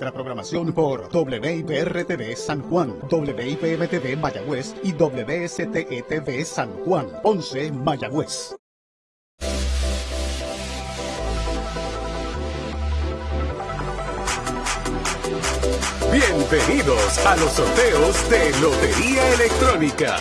nuestra programación por WIPR-TV San Juan, WIPM-TV Mayagüez y WSTETV San Juan, 11 Mayagüez. Bienvenidos a los sorteos de Lotería Electrónica.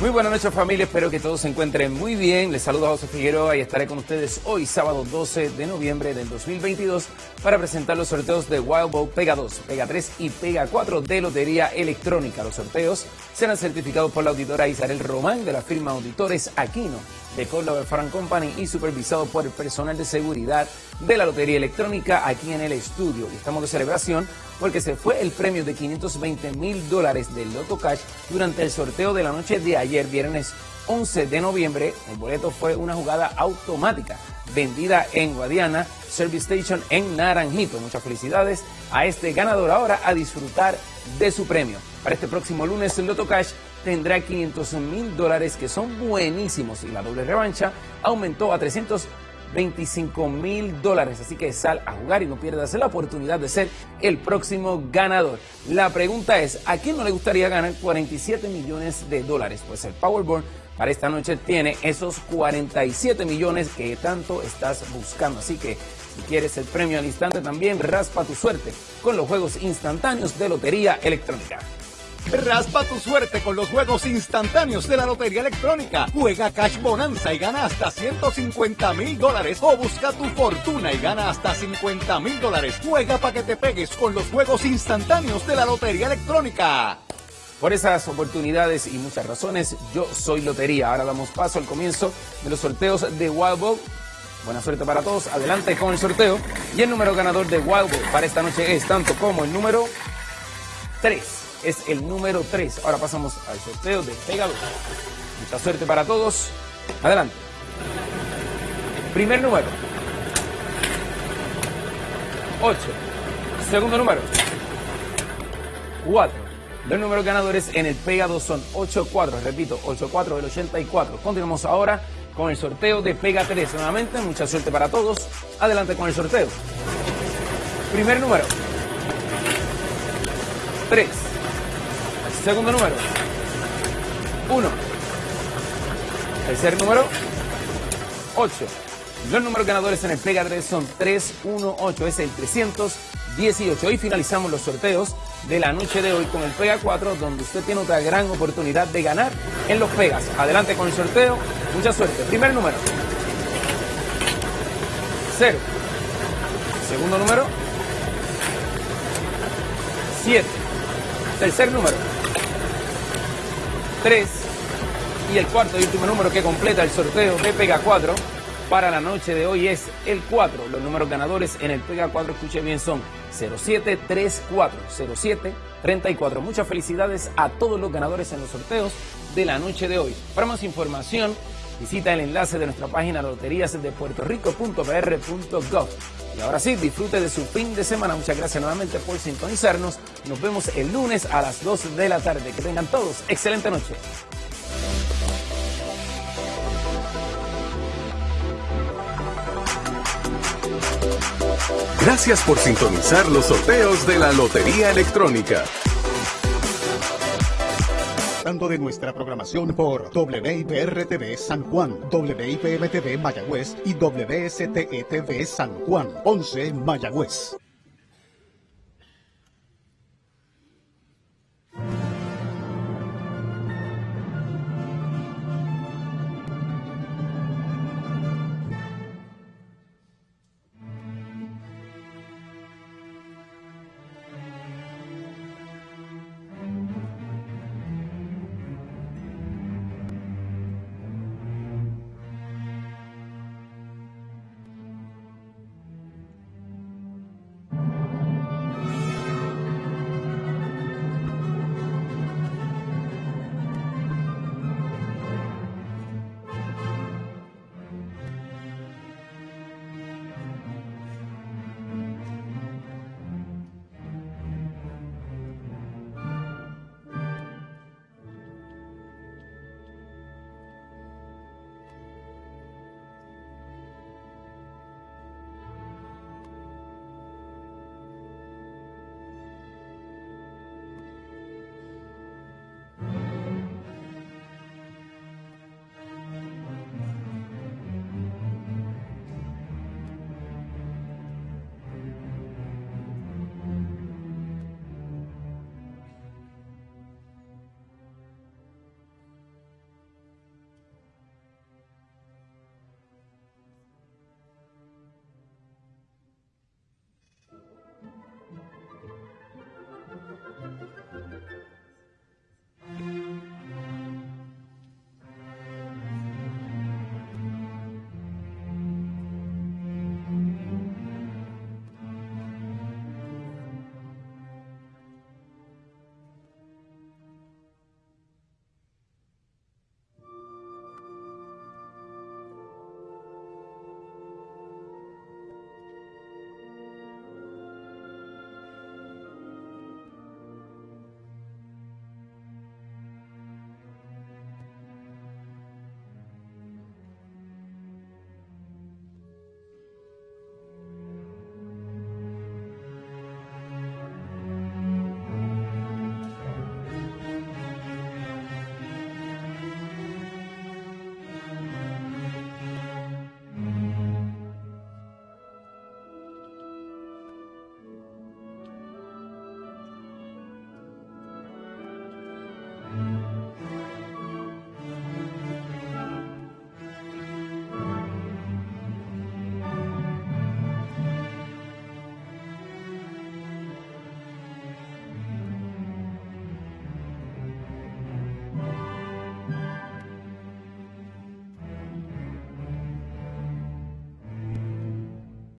Muy buenas noches familia, espero que todos se encuentren muy bien. Les saludo a José Figueroa y estaré con ustedes hoy sábado 12 de noviembre del 2022 para presentar los sorteos de Wild Bowl Pega 2, Pega 3 y Pega 4 de Lotería Electrónica. Los sorteos serán certificados por la auditora Isabel Román de la firma Auditores Aquino de Córdoba Frank Company y supervisado por el personal de seguridad de la Lotería Electrónica aquí en el estudio. Y estamos de celebración porque se fue el premio de 520 mil dólares del Loto Cash durante el sorteo de la noche de ayer, viernes 11 de noviembre. El boleto fue una jugada automática vendida en Guadiana Service Station en Naranjito. Muchas felicidades a este ganador ahora a disfrutar de su premio. Para este próximo lunes el Loto Cash tendrá 500 mil dólares que son buenísimos y la doble revancha aumentó a 325 mil dólares. Así que sal a jugar y no pierdas la oportunidad de ser el próximo ganador. La pregunta es, ¿a quién no le gustaría ganar 47 millones de dólares? Pues el Powerball para esta noche tiene esos 47 millones que tanto estás buscando. Así que si quieres el premio al instante también, raspa tu suerte con los juegos instantáneos de Lotería Electrónica. Raspa tu suerte con los juegos instantáneos de la Lotería Electrónica. Juega Cash Bonanza y gana hasta 150 mil dólares. O busca tu fortuna y gana hasta 50 mil dólares. Juega para que te pegues con los juegos instantáneos de la Lotería Electrónica. Por esas oportunidades y muchas razones, yo soy Lotería. Ahora damos paso al comienzo de los sorteos de Wild Ball. Buena suerte para todos. Adelante con el sorteo. Y el número ganador de Wild Ball para esta noche es tanto como el número 3 es el número 3. Ahora pasamos al sorteo de Pega Mucha suerte para todos. Adelante. Primer número. 8. Segundo número. 4. Los números ganadores en el Pega 2 son 8-4. Repito, 8-4 del 84. Continuamos ahora con el sorteo de Pega 3. Nuevamente, mucha suerte para todos. Adelante con el sorteo. Primer número. 3. Segundo número. 1. Tercer número. 8. Los números ganadores en el Pega 3 son 3, 1, 8. Es el 318. Hoy finalizamos los sorteos de la noche de hoy con el Pega 4, donde usted tiene otra gran oportunidad de ganar en los Pegas. Adelante con el sorteo. Mucha suerte. Primer número. 0. Segundo número. 7. Tercer número. 3 y el cuarto y último número que completa el sorteo de Pega 4 para la noche de hoy es el 4. Los números ganadores en el Pega 4, escuche bien, son 0734, 0734. Muchas felicidades a todos los ganadores en los sorteos de la noche de hoy. Para más información, visita el enlace de nuestra página loterías de Puerto Rico.pr.gov. Y ahora sí, disfrute de su fin de semana. Muchas gracias nuevamente por sintonizarnos. Nos vemos el lunes a las 2 de la tarde. Que tengan todos excelente noche. Gracias por sintonizar los sorteos de la Lotería Electrónica. de nuestra programación por WIPR-TV San Juan, WIPM-TV Mayagüez y WSTETV San Juan, 11 Mayagüez.